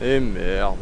Et merde